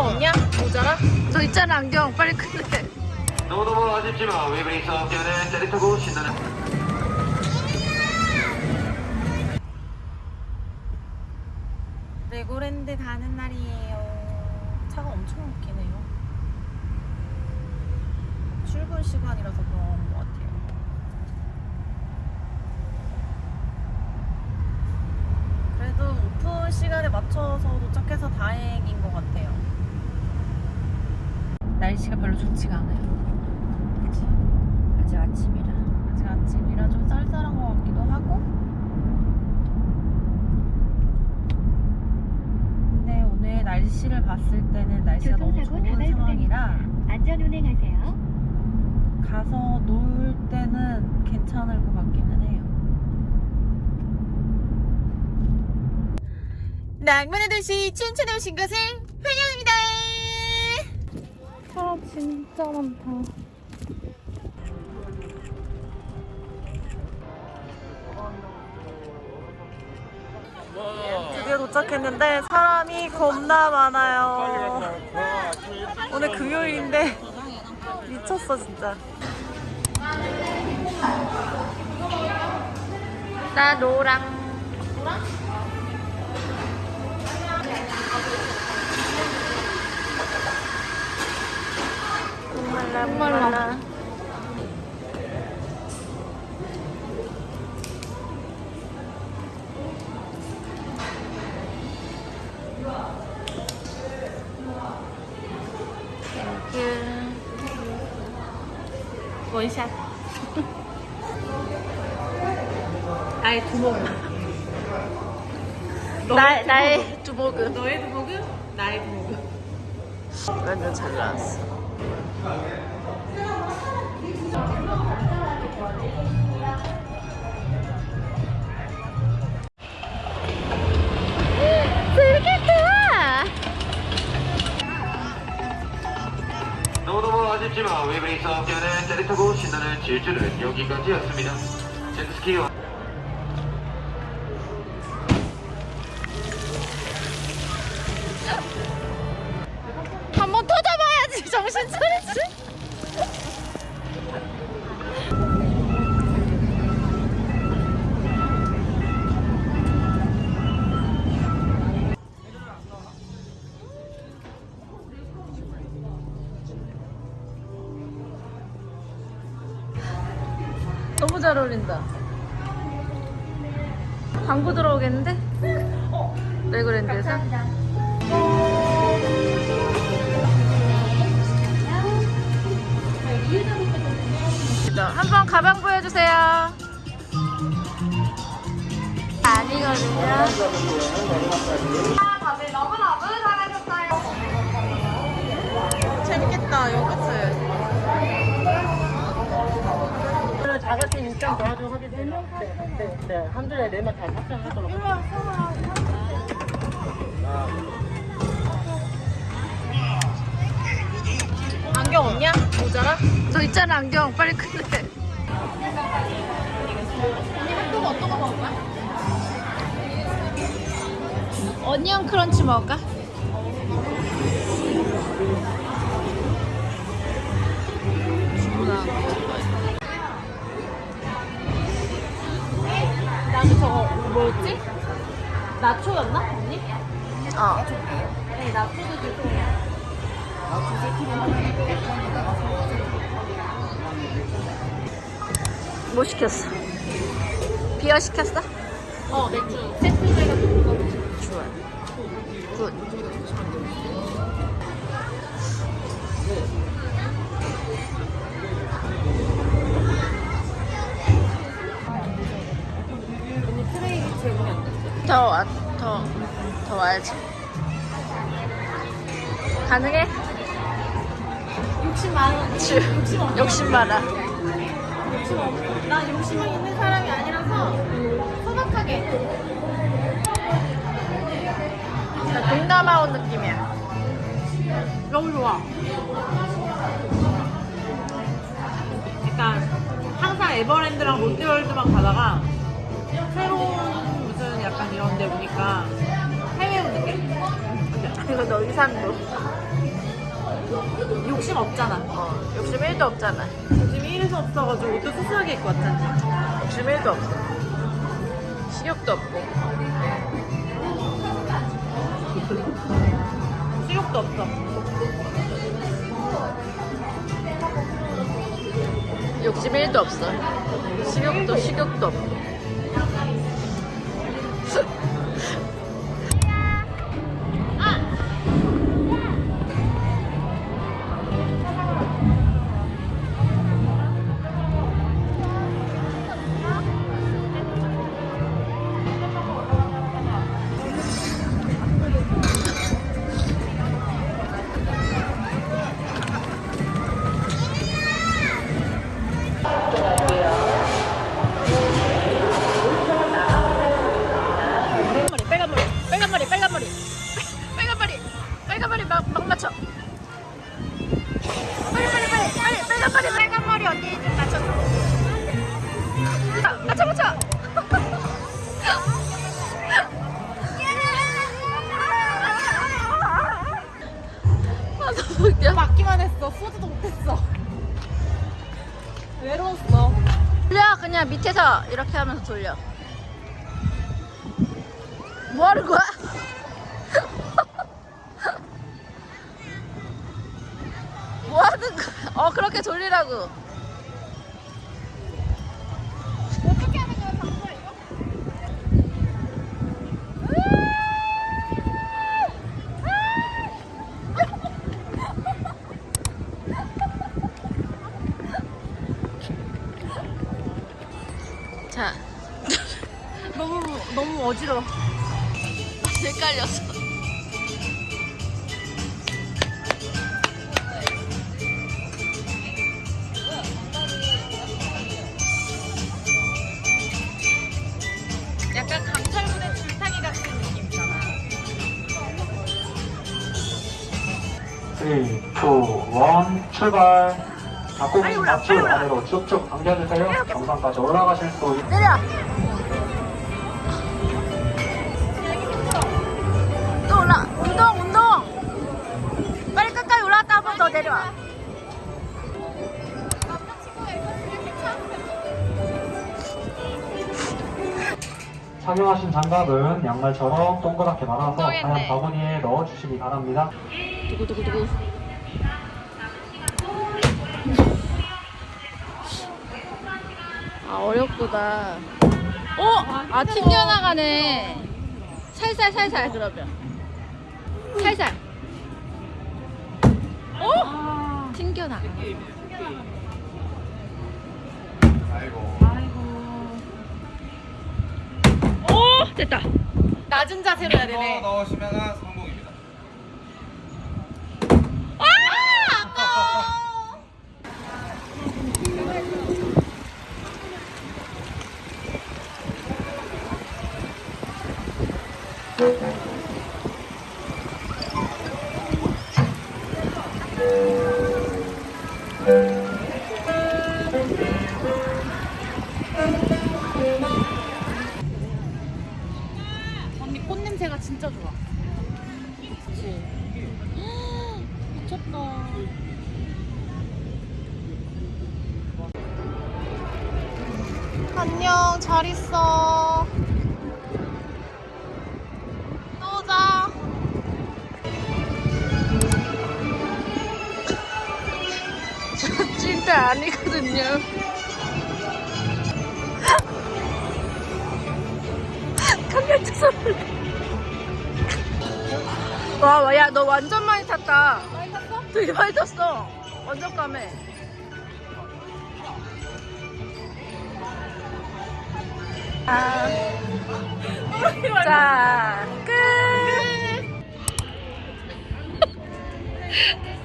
안경 없냐? 모자라? 너 있잖아 안경. 빨리 끝내. 너무너무 아쉽지만 웨이브리 사업 때문에 짜릿하고 신나는 레고랜드 가는 날이에요. 차가 엄청 막히네요. 출근 시간이라서 그런 것 같아요. 그래도 오픈 시간에 맞춰서 도착해서 다행인 것 같아요. 날씨가 별로 좋지가 않아요 그치? 아직 아침이라 아직 아침이라 좀 쌀쌀한 것 같기도 하고 근데 오늘 날씨를 봤을 때는 날씨가 너무 좋은 상황이라. 안전 운행하세요. 가서 놀 때는 괜찮을 것 같기는 해요. 낭만의 도시 춘천에 오신 것을 환영합니다. 사람 진짜 많다. 드디어 도착했는데 사람이 겁나 많아요. 오늘 금요일인데 미쳤어 진짜. 나 노랑. 말라 원샷. 나의 두목은. 나, 나의 두목은. 너의 두목은? 나의 두목은. 완전 잘 나왔어. 타고 신나는 질주는 여기까지였습니다. 제트스키 한번 터져봐야지 정신 차리지. 잘 어울린다. 광고 들어오겠는데? 레고랜드에서? 한번 가방 보여주세요. 아니거든요. 다들 너무너무 잘하셨어요. 재밌겠다, 요거트. 도와주고 하게 되면 네, 네, 네. 한 줄에 네명 다 하겠습니다. 안경 없냐? 모자라? 너 있잖아, 안경. 빨리 큰데. 언니 핫도그 어떤 거 먹을 거야? 어니언 크런치 먹을까? 주문한 거. 나도 저거 뭐였지? 나초였나? 언니? 어. 네, 나초도 주세요. 뭐 시켰어? 비어 시켰어? 어 맥주 세트 가능해? 60만원. 욕심, 욕심 많아 나 욕심이 있는 사람이 아니라서 소박하게. 동남아 온 느낌이야. 너무 좋아. 약간 항상 에버랜드랑 롯데월드만 가다가 새로운 무슨 약간 이런 데 느낌? 이거 너 의산도. 욕심 없잖아. 어, 욕심 1도 없잖아. 요즘 1에서 없어가지고 옷도 수수하게 입고 왔잖아. 욕심 1도 없어. 식욕도 없고. 수욕도 없어. 욕심 1도 없어. 식욕도 식욕도 없고. 막, 막 맞춰. 빨리 빨리 빨리 빨리 빨간 머리 빨간 머리 언니 좀 맞춰. 아, 맞춰 맞춰. 맞기만 했어. 쏘지도 못했어. 외로웠어. 돌려 그냥 밑에서 이렇게 하면서 돌려. 뭐 하는 거야? 어 그렇게 돌리라고. 어떻게 하는 거야 방금 이거? 자, 너무 너무 어지러워. 헷갈렸어. 3, 2, 1 출발. 닭고기 맞추 아래로 쭉쭉 당겨주세요. 정상까지 올라가실 수 있... 내려. 또 착용하신 장갑은 양말처럼 동그랗게 말아서. 하얀 바구니에 넣어주시기 바랍니다 두구 두구 두구. 아 어렵구나. 어? 아 튕겨나가네. 살살 살살 그러면. 살살. 어? 튕겨나가. 됐다. 낮은 자세로 해야 되네. 넣으시면 성공입니다. 아 아까워. 언 꽃 냄새가 진짜 좋아. 그치? 미쳤다. 안녕, 잘 있어. 아니거든요. 깜짝 선물. 와, 와, 야, 너 완전 많이 탔다. 많이 탔어? 되게 많이 탔어. 완전 까매. 아. 자, 끝!